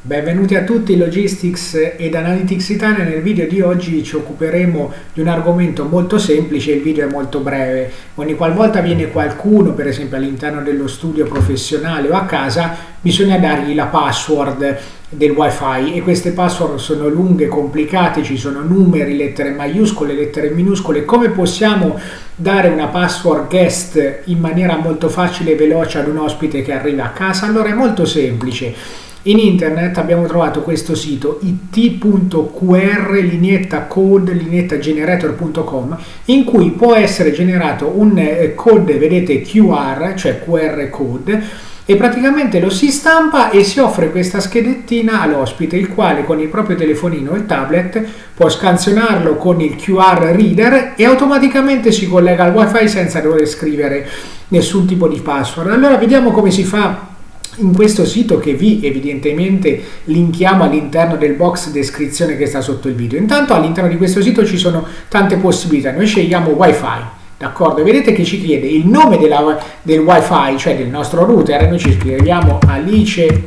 Benvenuti a tutti Logistics ed Analytics Italia, nel video di oggi ci occuperemo di un argomento molto semplice, il video è molto breve. Ogni qualvolta viene qualcuno, per esempio all'interno dello studio professionale o a casa, bisogna dargli la password del wifi e queste password sono lunghe, complicate, ci sono numeri, lettere maiuscole, lettere minuscole. Come possiamo dare una password guest in maniera molto facile e veloce ad un ospite che arriva a casa? Allora è molto semplice in internet abbiamo trovato questo sito it.qr lineetta code lineetta generator.com in cui può essere generato un eh, code, vedete QR, cioè QR code e praticamente lo si stampa e si offre questa schedettina all'ospite il quale con il proprio telefonino il tablet può scansionarlo con il QR reader e automaticamente si collega al wifi senza dover scrivere nessun tipo di password. Allora vediamo come si fa in questo sito che vi evidentemente linkiamo all'interno del box descrizione che sta sotto il video. Intanto all'interno di questo sito ci sono tante possibilità, noi scegliamo wifi, d'accordo? Vedete che ci chiede il nome della, del wifi, cioè del nostro router, noi ci scriviamo Alice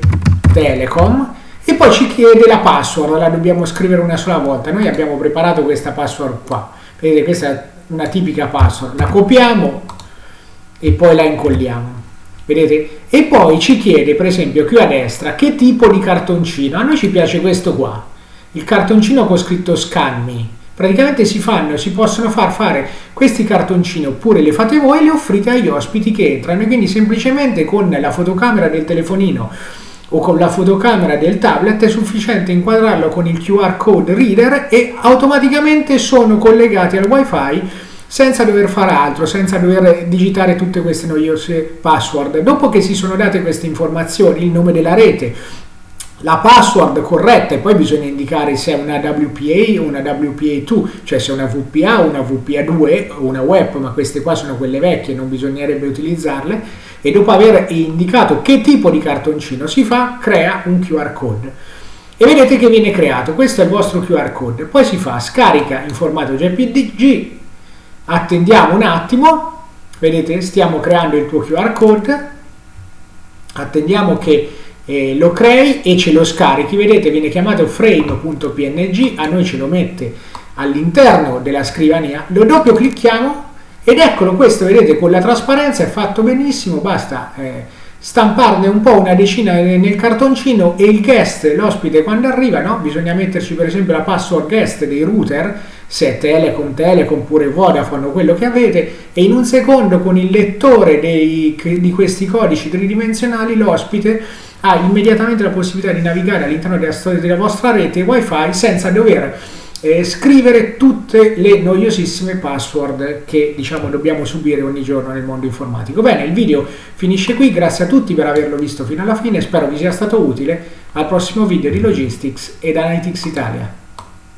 Telecom e poi ci chiede la password, la dobbiamo scrivere una sola volta, noi abbiamo preparato questa password qua, vedete questa è una tipica password, la copiamo e poi la incolliamo. Vedete? E poi ci chiede, per esempio, qui a destra, che tipo di cartoncino. A noi ci piace questo qua, il cartoncino con scritto Scan Me. Praticamente si fanno, si possono far fare questi cartoncini oppure le fate voi e le offrite agli ospiti che entrano. E quindi semplicemente con la fotocamera del telefonino o con la fotocamera del tablet è sufficiente inquadrarlo con il QR code reader e automaticamente sono collegati al wifi senza dover fare altro, senza dover digitare tutte queste noiose password. Dopo che si sono date queste informazioni, il nome della rete, la password corretta e poi bisogna indicare se è una WPA o una WPA2, cioè se è una VPA o una VPA2 o una web, ma queste qua sono quelle vecchie, non bisognerebbe utilizzarle, e dopo aver indicato che tipo di cartoncino si fa, crea un QR code. E vedete che viene creato, questo è il vostro QR code, poi si fa scarica in formato JPG, attendiamo un attimo, vedete stiamo creando il tuo QR code, attendiamo che eh, lo crei e ce lo scarichi, vedete viene chiamato frame.png, a noi ce lo mette all'interno della scrivania, lo doppio clicchiamo ed eccolo questo, vedete con la trasparenza è fatto benissimo, basta eh, stamparne un po' una decina nel cartoncino e il guest, l'ospite quando arriva, no? bisogna metterci per esempio la password guest dei router, se è Telecom, Telecom oppure Vodafone o quello che avete e in un secondo con il lettore dei, di questi codici tridimensionali l'ospite ha immediatamente la possibilità di navigare all'interno della storia della vostra rete wifi senza dover eh, scrivere tutte le noiosissime password che diciamo dobbiamo subire ogni giorno nel mondo informatico. Bene, il video finisce qui, grazie a tutti per averlo visto fino alla fine, spero vi sia stato utile, al prossimo video di Logistics ed Analytics Italia.